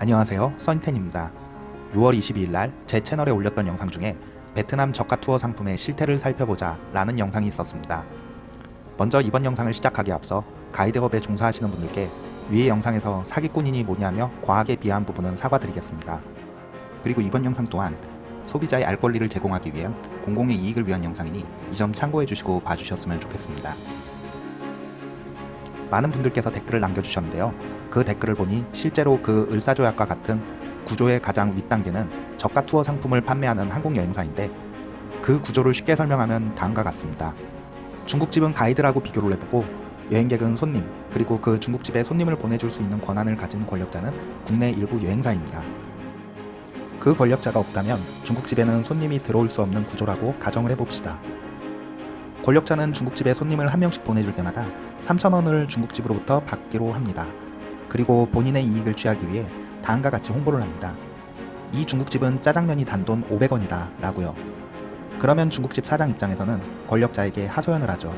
안녕하세요. 써니텐입니다. 6월 22일 날 제 채널에 올렸던 영상 중에 베트남 저가 투어 상품의 실태를 살펴보자 라는 영상이 있었습니다. 먼저 이번 영상을 시작하기에 앞서 가이드업에 종사하시는 분들께 위의 영상에서 사기꾼이니 뭐냐며 과하게 비하한 부분은 사과드리겠습니다. 그리고 이번 영상 또한 소비자의 알 권리를 제공하기 위한 공공의 이익을 위한 영상이니 이 점 참고해 주시고 봐주셨으면 좋겠습니다 많은 분들께서 댓글을 남겨주셨는데요. 그 댓글을 보니 실제로 그 을사조약과 같은 구조의 가장 윗단계는 저가 투어 상품을 판매하는 한국 여행사인데 그 구조를 쉽게 설명하면 다음과 같습니다. 중국집은 가이드라고 비교를 해보고 여행객은 손님 그리고 그 중국집에 손님을 보내줄 수 있는 권한을 가진 권력자는 국내 일부 여행사입니다. 그 권력자가 없다면 중국집에는 손님이 들어올 수 없는 구조라고 가정을 해봅시다. 권력자는 중국집에 손님을 한 명씩 보내줄 때마다 3,000원을 중국집으로부터 받기로 합니다. 그리고 본인의 이익을 취하기 위해 다음과 같이 홍보를 합니다. 이 중국집은 짜장면이 단돈 500원이다 라고요. 그러면 중국집 사장 입장에서는 권력자에게 하소연을 하죠.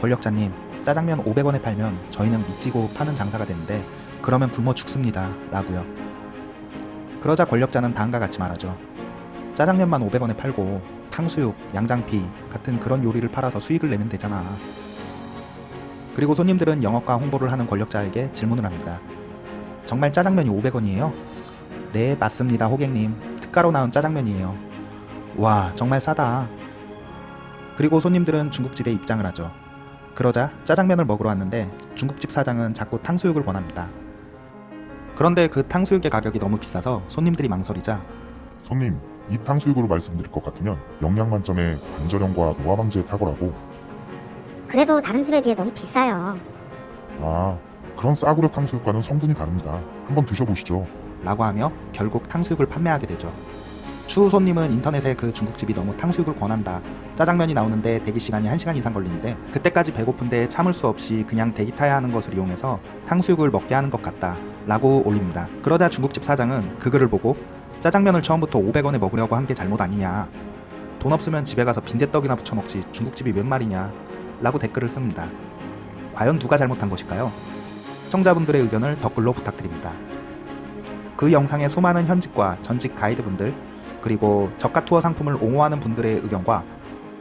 권력자님, 짜장면 500원에 팔면 저희는 미치고 파는 장사가 되는데 그러면 굶어 죽습니다 라고요. 그러자 권력자는 다음과 같이 말하죠. 짜장면만 500원에 팔고 탕수육, 양장피 같은 그런 요리를 팔아서 수익을 내면 되잖아. 그리고 손님들은 영업과 홍보를 하는 권력자에게 질문을 합니다. 정말 짜장면이 500원이에요? 네, 맞습니다, 호객님. 특가로 나온 짜장면이에요. 와, 정말 싸다. 그리고 손님들은 중국집에 입장을 하죠. 그러자 짜장면을 먹으러 왔는데 중국집 사장은 자꾸 탕수육을 원합니다. 그런데 그 탕수육의 가격이 너무 비싸서 손님들이 망설이자 손님, 이 탕수육으로 말씀드릴 것 같으면 영양 만점의 관절염과 노화 방지에 탁월하고 그래도 다른 집에 비해 너무 비싸요. 아, 그런 싸구려 탕수육과는 성분이 다릅니다. 한번 드셔보시죠. 라고 하며 결국 탕수육을 판매하게 되죠. 추후 손님은 인터넷에 그 중국집이 너무 탕수육을 권한다. 짜장면이 나오는데 대기 시간이 1시간 이상 걸리는데 그때까지 배고픈데 참을 수 없이 그냥 대기 타야 하는 것을 이용해서 탕수육을 먹게 하는 것 같다. 라고 올립니다. 그러자 중국집 사장은 그 글을 보고 짜장면을 처음부터 500원에 먹으려고 한 게 잘못 아니냐. 돈 없으면 집에 가서 빈대떡이나 부쳐 먹지 중국집이 웬 말이냐. 라고 댓글을 씁니다. 과연 누가 잘못한 것일까요? 시청자분들의 의견을 댓글로 부탁드립니다. 그 영상의 수많은 현직과 전직 가이드분들 그리고 저가 투어 상품을 옹호하는 분들의 의견과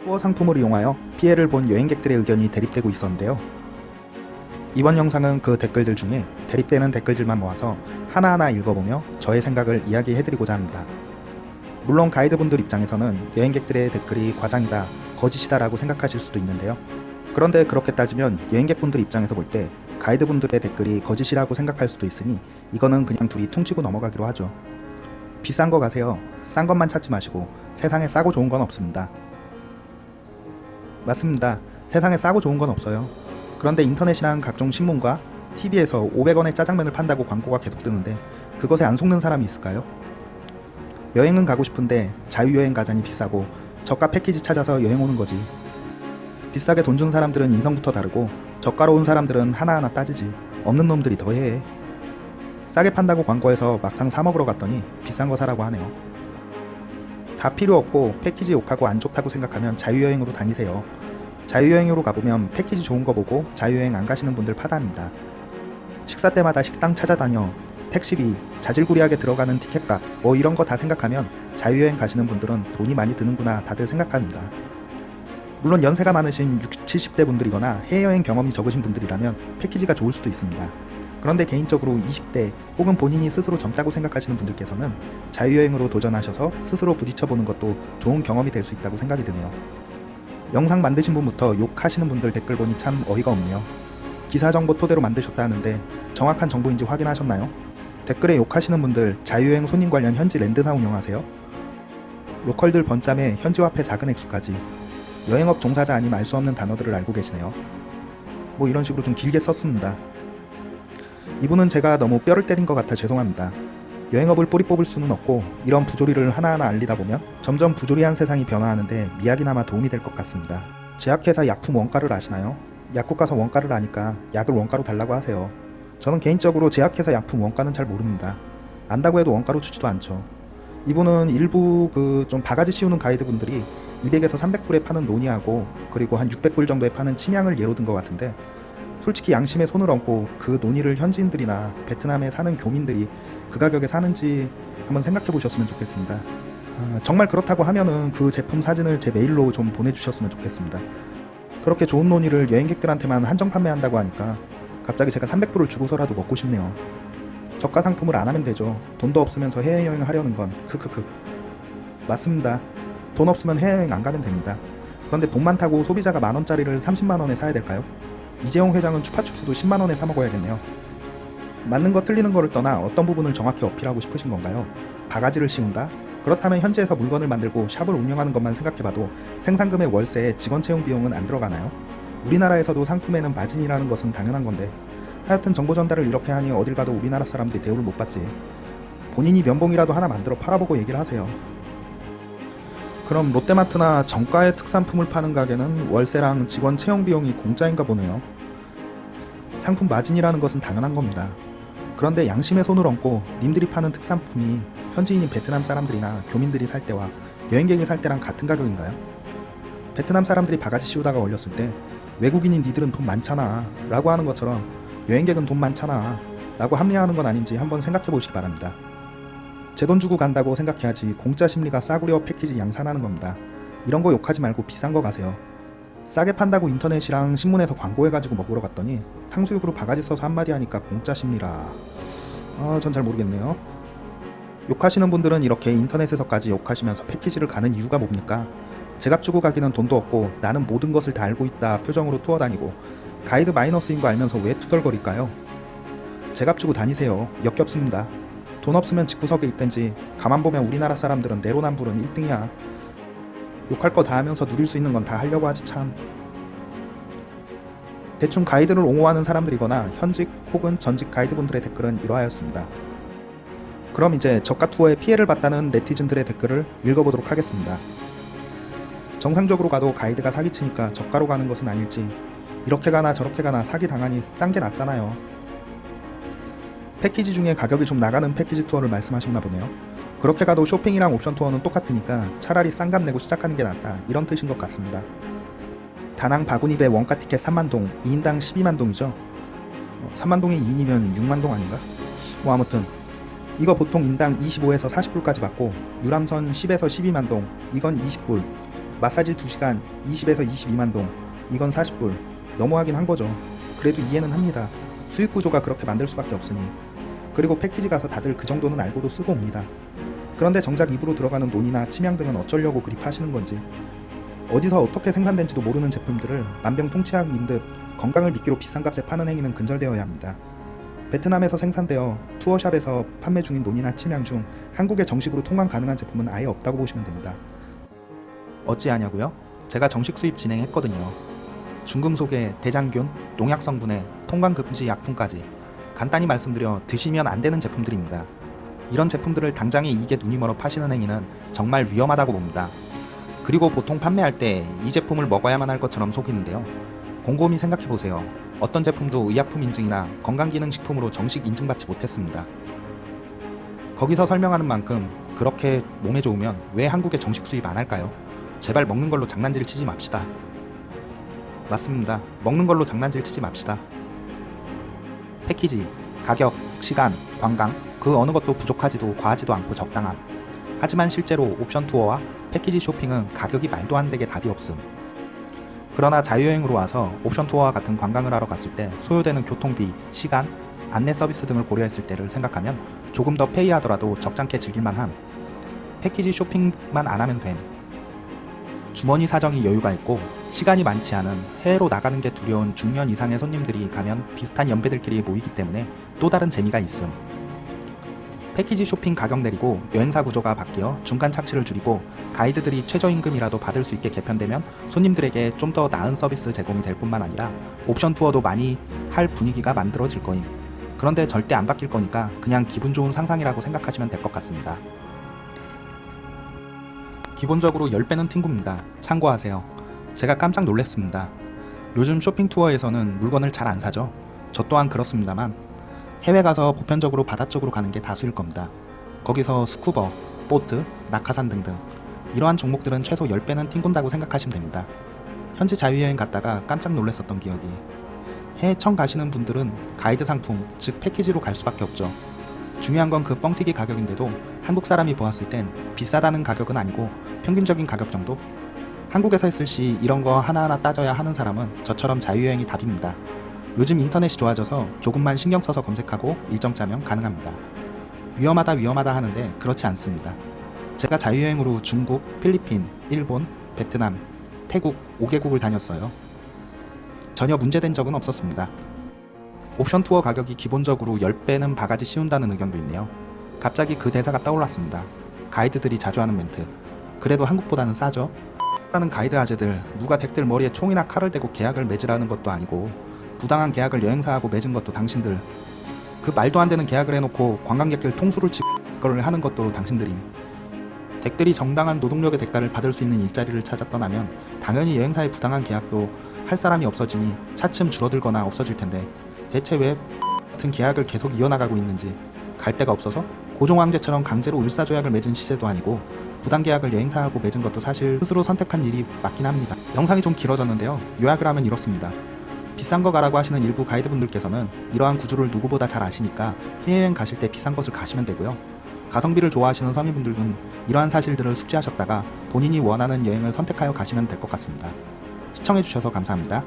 투어 상품을 이용하여 피해를 본 여행객들의 의견이 대립되고 있었는데요. 이번 영상은 그 댓글들 중에 대립되는 댓글들만 모아서 하나하나 읽어보며 저의 생각을 이야기해드리고자 합니다. 물론 가이드분들 입장에서는 여행객들의 댓글이 과장이다, 거짓이다 라고 생각하실 수도 있는데요. 그런데 그렇게 따지면 여행객분들 입장에서 볼 때 가이드분들의 댓글이 거짓이라고 생각할 수도 있으니 이거는 그냥 둘이 퉁치고 넘어가기로 하죠. 비싼 거 가세요. 싼 것만 찾지 마시고 세상에 싸고 좋은 건 없습니다. 맞습니다. 세상에 싸고 좋은 건 없어요. 그런데 인터넷이랑 각종 신문과 TV에서 500원에 짜장면을 판다고 광고가 계속 뜨는데 그것에 안 속는 사람이 있을까요? 여행은 가고 싶은데 자유여행 가자니 비싸고 저가 패키지 찾아서 여행 오는 거지. 비싸게 돈 준 사람들은 인성부터 다르고 저가로 온 사람들은 하나하나 따지지. 없는 놈들이 더해. 싸게 판다고 광고해서 막상 사 먹으러 갔더니 비싼 거 사라고 하네요. 다 필요 없고 패키지 욕하고 안 좋다고 생각하면 자유여행으로 다니세요. 자유여행으로 가보면 패키지 좋은 거 보고 자유여행 안 가시는 분들 파다합니다. 식사 때마다 식당 찾아다녀 택시비, 자질구리하게 들어가는 티켓값 뭐 이런 거 다 생각하면 자유여행 가시는 분들은 돈이 많이 드는구나 다들 생각합니다. 물론 연세가 많으신 60, 70대 분들이거나 해외여행 경험이 적으신 분들이라면 패키지가 좋을 수도 있습니다. 그런데 개인적으로 20대 혹은 본인이 스스로 젊다고 생각하시는 분들께서는 자유여행으로 도전하셔서 스스로 부딪혀보는 것도 좋은 경험이 될 수 있다고 생각이 드네요. 영상 만드신 분부터 욕하시는 분들 댓글 보니 참 어이가 없네요. 기사 정보 토대로 만드셨다 하는데 정확한 정보인지 확인하셨나요? 댓글에 욕하시는 분들 자유여행 손님 관련 현지 랜드사 운영하세요? 로컬들 번짬에 현지화폐 작은 액수까지 여행업 종사자 아님 알 수 없는 단어들을 알고 계시네요. 뭐 이런 식으로 좀 길게 썼습니다. 이분은 제가 너무 뼈를 때린 것 같아 죄송합니다. 여행업을 뿌리 뽑을 수는 없고 이런 부조리를 하나하나 알리다 보면 점점 부조리한 세상이 변화하는데 미약이나마 도움이 될 것 같습니다. 제약회사 약품 원가를 아시나요? 약국 가서 원가를 아니까 약을 원가로 달라고 하세요. 저는 개인적으로 제약회사 약품 원가는 잘 모릅니다. 안다고 해도 원가로 주지도 않죠. 이분은 일부 그 좀 바가지 씌우는 가이드분들이 200에서 300불에 파는 노니하고 그리고 한 600불 정도에 파는 침향을 예로 든 것 같은데 솔직히 양심에 손을 얹고 그 논의를 현지인들이나 베트남에 사는 교민들이 그 가격에 사는지 한번 생각해 보셨으면 좋겠습니다. 아, 정말 그렇다고 하면은 그 제품 사진을 제 메일로 좀 보내주셨으면 좋겠습니다. 그렇게 좋은 논의를 여행객들한테만 한정 판매한다고 하니까 갑자기 제가 300불을 주고서라도 먹고 싶네요. 저가 상품을 안 하면 되죠. 돈도 없으면서 해외여행을 하려는 건 크크크. 맞습니다. 돈 없으면 해외여행 안 가면 됩니다. 그런데 돈 많다고 소비자가 만 원짜리를 30만 원에 사야 될까요? 이재용 회장은 추파춥스도 10만 원에 사 먹어야겠네요. 맞는 거 틀리는 거를 떠나 어떤 부분을 정확히 어필하고 싶으신 건가요? 바가지를 씌운다? 그렇다면 현지에서 물건을 만들고 샵을 운영하는 것만 생각해봐도 생산금의 월세에 직원 채용 비용은 안 들어가나요? 우리나라에서도 상품에는 마진이라는 것은 당연한 건데 하여튼 정보 전달을 이렇게 하니 어딜 가도 우리나라 사람들이 대우를 못 받지. 본인이 면봉이라도 하나 만들어 팔아보고 얘기를 하세요. 그럼 롯데마트나 정가의 특산품을 파는 가게는 월세랑 직원 채용 비용이 공짜인가 보네요. 상품 마진이라는 것은 당연한 겁니다. 그런데 양심의 손을 얹고 님들이 파는 특산품이 현지인인 베트남 사람들이나 교민들이 살 때와 여행객이 살 때랑 같은 가격인가요? 베트남 사람들이 바가지 씌우다가 올렸을 때 외국인인 니들은 돈 많잖아 라고 하는 것처럼 여행객은 돈 많잖아 라고 합리화하는 건 아닌지 한번 생각해 보시기 바랍니다. 제 돈 주고 간다고 생각해야지 공짜 심리가 싸구려 패키지 양산하는 겁니다. 이런 거 욕하지 말고 비싼 거 가세요. 싸게 판다고 인터넷이랑 신문에서 광고해가지고 먹으러 갔더니 탕수육으로 바가지 써서 한마디 하니까 공짜 심리라. 아, 전 잘 모르겠네요. 욕하시는 분들은 이렇게 인터넷에서까지 욕하시면서 패키지를 가는 이유가 뭡니까? 제값 주고 가기는 돈도 없고 나는 모든 것을 다 알고 있다 표정으로 투어 다니고 가이드 마이너스인 거 알면서 왜 투덜거릴까요? 제값 주고 다니세요. 역겹습니다. 돈 없으면 집구석에 있든지 가만 보면 우리나라 사람들은 내로남불은 1등이야. 욕할 거 다 하면서 누릴 수 있는 건 다 하려고 하지 참. 대충 가이드를 옹호하는 사람들이거나 현직 혹은 전직 가이드분들의 댓글은 이러하였습니다. 그럼 이제 저가 투어에 피해를 봤다는 네티즌들의 댓글을 읽어보도록 하겠습니다. 정상적으로 가도 가이드가 사기치니까 저가로 가는 것은 아닐지 이렇게 가나 저렇게 가나 사기 당하니 싼 게 낫잖아요. 패키지 중에 가격이 좀 나가는 패키지 투어를 말씀하셨나 보네요. 그렇게 가도 쇼핑이랑 옵션 투어는 똑같으니까 차라리 싼값 내고 시작하는 게 낫다 이런 뜻인 것 같습니다. 다낭 바구니배 원가 티켓 3만동 2인당 12만동이죠. 어, 3만동이 2인이면 6만동 아닌가? 뭐 아무튼 이거 보통 인당 25에서 40불까지 받고 유람선 10에서 12만동 이건 20불 마사지 2시간 20에서 22만동 이건 40불 너무하긴 한 거죠. 그래도 이해는 합니다. 수익 구조가 그렇게 만들 수밖에 없으니 그리고 패키지 가서 다들 그 정도는 알고도 쓰고 옵니다. 그런데 정작 입으로 들어가는 논이나 침향 등은 어쩌려고 그리 파시는 건지 어디서 어떻게 생산된지도 모르는 제품들을 만병통치약인 듯 건강을 미끼로 비싼 값에 파는 행위는 근절되어야 합니다. 베트남에서 생산되어 투어샵에서 판매 중인 논이나 침향 중 한국에 정식으로 통관 가능한 제품은 아예 없다고 보시면 됩니다. 어찌하냐고요? 제가 정식 수입 진행했거든요. 중금속에 대장균, 농약 성분에 통관 금지 약품까지 간단히 말씀드려 드시면 안 되는 제품들입니다. 이런 제품들을 당장에 이익에 눈이 멀어 파시는 행위는 정말 위험하다고 봅니다. 그리고 보통 판매할 때 이 제품을 먹어야만 할 것처럼 속이는데요. 곰곰이 생각해 보세요. 어떤 제품도 의약품 인증이나 건강기능식품으로 정식 인증받지 못했습니다. 거기서 설명하는 만큼 그렇게 몸에 좋으면 왜 한국에 정식 수입 안 할까요? 제발 먹는 걸로 장난질 치지 맙시다. 맞습니다. 먹는 걸로 장난질 치지 맙시다. 패키지, 가격, 시간, 관광 그 어느 것도 부족하지도 과하지도 않고 적당함. 하지만 실제로 옵션 투어와 패키지 쇼핑은 가격이 말도 안 되게 답이 없음. 그러나 자유여행으로 와서 옵션 투어와 같은 관광을 하러 갔을 때 소요되는 교통비, 시간, 안내 서비스 등을 고려했을 때를 생각하면 조금 더 페이하더라도 적잖게 즐길만함. 패키지 쇼핑만 안 하면 됨. 주머니 사정이 여유가 있고 시간이 많지 않은 해외로 나가는 게 두려운 중년 이상의 손님들이 가면 비슷한 연배들끼리 모이기 때문에 또 다른 재미가 있음. 패키지 쇼핑 가격 내리고 여행사 구조가 바뀌어 중간 착취를 줄이고 가이드들이 최저임금이라도 받을 수 있게 개편되면 손님들에게 좀 더 나은 서비스 제공이 될 뿐만 아니라 옵션 투어도 많이 할 분위기가 만들어질 거임. 그런데 절대 안 바뀔 거니까 그냥 기분 좋은 상상이라고 생각하시면 될 것 같습니다. 기본적으로 10배는 팅구입니다. 참고하세요. 제가 깜짝 놀랐습니다. 요즘 쇼핑 투어에서는 물건을 잘 안 사죠. 저 또한 그렇습니다만 해외 가서 보편적으로 바다 쪽으로 가는 게 다수일 겁니다. 거기서 스쿠버, 보트, 낙하산 등등 이러한 종목들은 최소 10배는 팅군다고 생각하시면 됩니다. 현지 자유여행 갔다가 깜짝 놀랐었던 기억이 해외 처음 가시는 분들은 가이드 상품, 즉 패키지로 갈 수밖에 없죠. 중요한 건 그 뻥튀기 가격인데도 한국 사람이 보았을 땐 비싸다는 가격은 아니고 평균적인 가격 정도? 한국에서 했을 시 이런 거 하나하나 따져야 하는 사람은 저처럼 자유여행이 답입니다. 요즘 인터넷이 좋아져서 조금만 신경 써서 검색하고 일정 짜면 가능합니다. 위험하다 위험하다 하는데 그렇지 않습니다. 제가 자유여행으로 중국, 필리핀, 일본, 베트남, 태국 5개국을 다녔어요. 전혀 문제된 적은 없었습니다. 옵션 투어 가격이 기본적으로 10배는 바가지 씌운다는 의견도 있네요. 갑자기 그 대사가 떠올랐습니다. 가이드들이 자주 하는 멘트. 그래도 한국보다는 싸죠? 라는 가이드 아재들 누가 댁들 머리에 총이나 칼을 대고 계약을 맺으라는 것도 아니고 부당한 계약을 여행사하고 맺은 것도 당신들. 그 말도 안 되는 계약을 해놓고 관광객들 통수를 치고 걸 하는 것도 당신들임. 댁들이 정당한 노동력의 대가를 받을 수 있는 일자리를 찾아 떠나면 당연히 여행사의 부당한 계약도 할 사람이 없어지니 차츰 줄어들거나 없어질 텐데 대체 왜 같은 계약을 계속 이어나가고 있는지 갈 데가 없어서 고종 황제처럼 강제로 을사조약을 맺은 시세도 아니고 부당 계약을 여행사하고 맺은 것도 사실 스스로 선택한 일이 맞긴 합니다. 영상이 좀 길어졌는데요. 요약을 하면 이렇습니다. 비싼 거 가라고 하시는 일부 가이드분들께서는 이러한 구조를 누구보다 잘 아시니까 해외여행 가실 때 비싼 것을 가시면 되고요. 가성비를 좋아하시는 서민분들은 이러한 사실들을 숙지하셨다가 본인이 원하는 여행을 선택하여 가시면 될 것 같습니다. 시청해주셔서 감사합니다.